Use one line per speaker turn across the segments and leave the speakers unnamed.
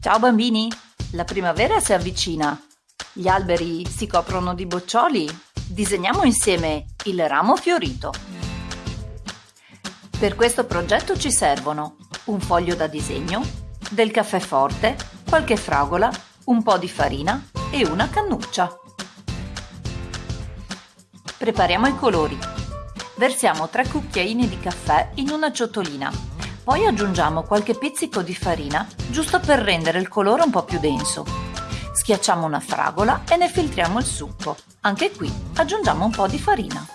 Ciao bambini! La primavera si avvicina. Gli alberi si coprono di boccioli. Disegniamo insieme il ramo fiorito. Per questo progetto ci servono un foglio da disegno, del caffè forte, qualche fragola, un po' di farina e una cannuccia. Prepariamo i colori. Versiamo 3 cucchiaini di caffè in una ciotolina. Poi aggiungiamo qualche pizzico di farina, giusto per rendere il colore un po' più denso. Schiacciamo una fragola e ne filtriamo il succo. Anche qui aggiungiamo un po' di farina.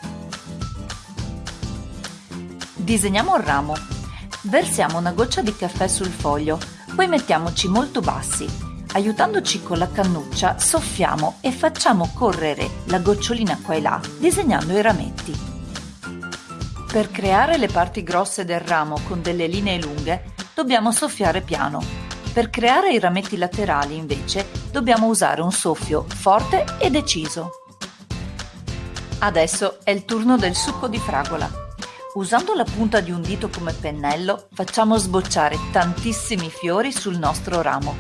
Disegniamo il ramo. Versiamo una goccia di caffè sul foglio, poi mettiamoci molto bassi Aiutandoci con la cannuccia, soffiamo e facciamo correre la gocciolina qua e là, disegnando i rametti. Per creare le parti grosse del ramo con delle linee lunghe, dobbiamo soffiare piano. Per creare i rametti laterali, invece, dobbiamo usare un soffio forte e deciso. Adesso è il turno del succo di fragola. Usando la punta di un dito come pennello, facciamo sbocciare tantissimi fiori sul nostro ramo.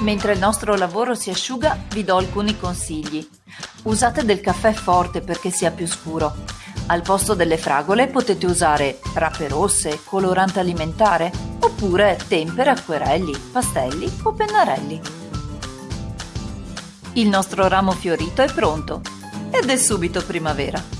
Mentre il nostro lavoro si asciuga, vi do alcuni consigli. Usate del caffè forte perché sia più scuro. Al posto delle fragole potete usare rape rosse, colorante alimentare, oppure tempere, acquerelli, pastelli o pennarelli. Il nostro ramo fiorito è pronto ed è subito primavera.